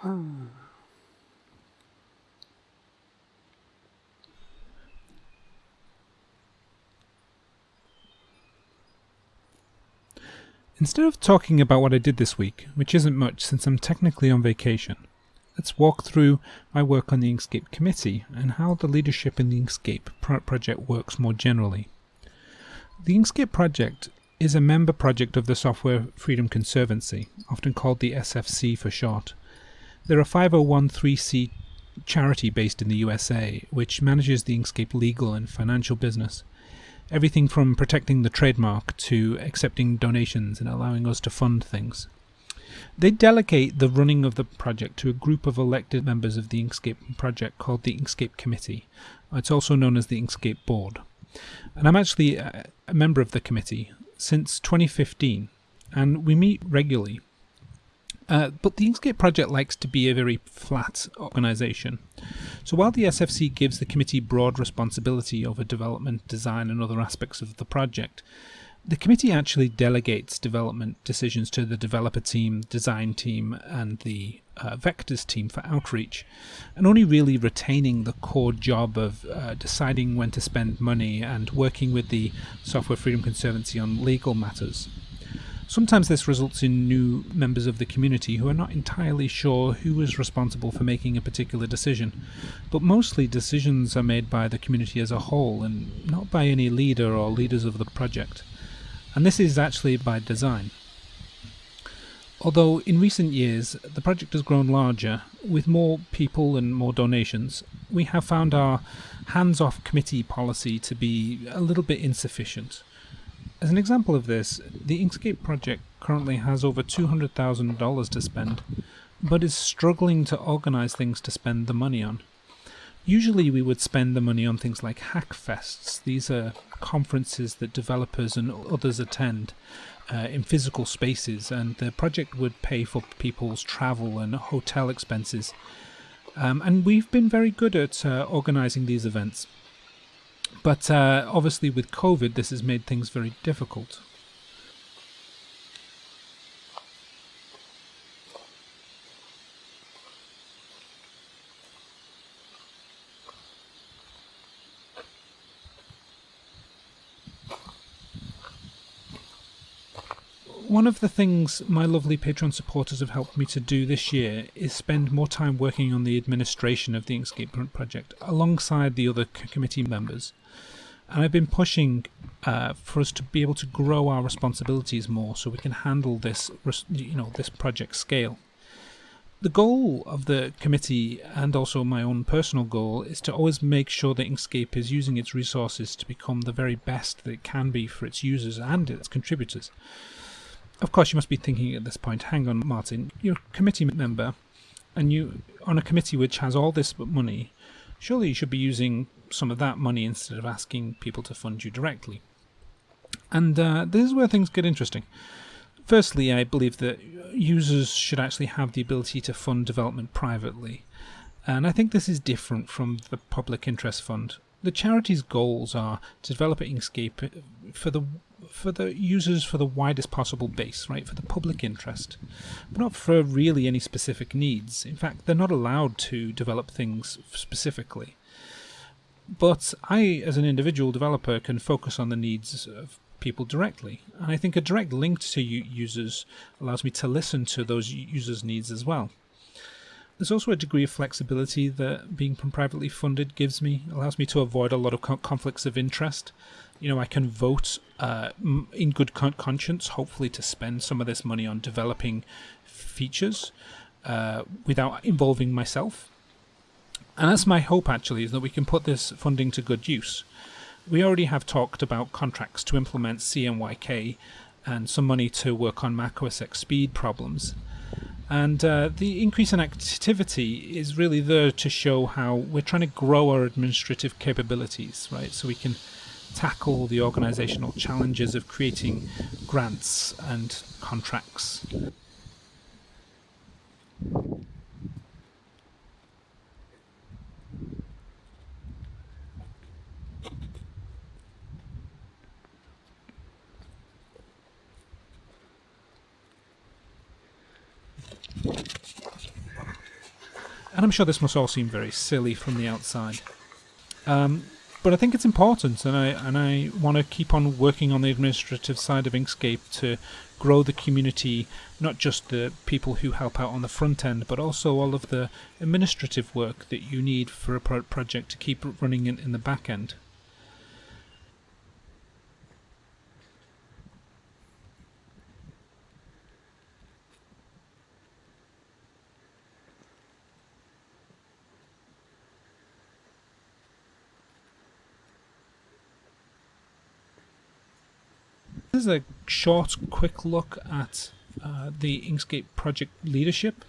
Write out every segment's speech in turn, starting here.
Hmm. Instead of talking about what I did this week, which isn't much since I'm technically on vacation, let's walk through my work on the Inkscape committee and how the leadership in the Inkscape pro project works more generally. The Inkscape project is a member project of the Software Freedom Conservancy, often called the SFC for short. They're a 501c charity based in the USA, which manages the Inkscape legal and financial business everything from protecting the trademark to accepting donations and allowing us to fund things. They delegate the running of the project to a group of elected members of the Inkscape project called the Inkscape Committee. It's also known as the Inkscape Board. And I'm actually a member of the committee since 2015, and we meet regularly uh, but the Inkscape project likes to be a very flat organization. So while the SFC gives the committee broad responsibility over development, design, and other aspects of the project, the committee actually delegates development decisions to the developer team, design team, and the uh, vectors team for outreach, and only really retaining the core job of uh, deciding when to spend money and working with the Software Freedom Conservancy on legal matters. Sometimes this results in new members of the community who are not entirely sure who is responsible for making a particular decision, but mostly decisions are made by the community as a whole and not by any leader or leaders of the project. And this is actually by design. Although in recent years the project has grown larger, with more people and more donations, we have found our hands off committee policy to be a little bit insufficient. As an example of this, the Inkscape project currently has over $200,000 to spend, but is struggling to organize things to spend the money on. Usually we would spend the money on things like hackfests. These are conferences that developers and others attend uh, in physical spaces, and the project would pay for people's travel and hotel expenses. Um, and we've been very good at uh, organizing these events. But uh, obviously, with COVID, this has made things very difficult. One of the things my lovely Patreon supporters have helped me to do this year is spend more time working on the administration of the Inkscape project alongside the other committee members and I've been pushing uh, for us to be able to grow our responsibilities more so we can handle this you know this project scale. The goal of the committee and also my own personal goal is to always make sure that Inkscape is using its resources to become the very best that it can be for its users and its contributors. Of course, you must be thinking at this point, hang on, Martin, you're a committee member and you on a committee which has all this money, surely you should be using some of that money instead of asking people to fund you directly. And uh, this is where things get interesting. Firstly, I believe that users should actually have the ability to fund development privately. And I think this is different from the public interest fund. The charity's goals are to develop Inkscape for the for the users for the widest possible base, right, for the public interest, but not for really any specific needs. In fact, they're not allowed to develop things specifically. But I, as an individual developer, can focus on the needs of people directly. And I think a direct link to users allows me to listen to those users' needs as well. There's also a degree of flexibility that being privately funded gives me, allows me to avoid a lot of conflicts of interest. You know, I can vote uh, in good conscience, hopefully, to spend some of this money on developing features uh, without involving myself. And that's my hope actually, is that we can put this funding to good use. We already have talked about contracts to implement CMYK and some money to work on Mac OS X speed problems. And uh, the increase in activity is really there to show how we're trying to grow our administrative capabilities, right? So we can tackle the organizational challenges of creating grants and contracts. And I'm sure this must all seem very silly from the outside. Um, but I think it's important, and I and I want to keep on working on the administrative side of Inkscape to grow the community, not just the people who help out on the front end, but also all of the administrative work that you need for a pro project to keep running in, in the back end. This is a short, quick look at uh, the Inkscape project leadership.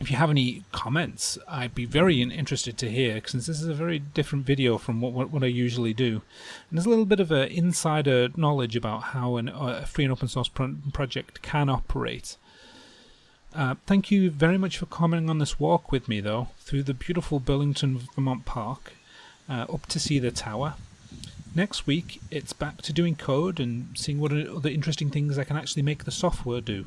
If you have any comments, I'd be very interested to hear, since this is a very different video from what, what, what I usually do. And there's a little bit of an insider knowledge about how an, uh, a free and open source pro project can operate. Uh, thank you very much for commenting on this walk with me, though, through the beautiful Burlington, Vermont Park, uh, up to see the tower. Next week, it's back to doing code and seeing what other interesting things I can actually make the software do.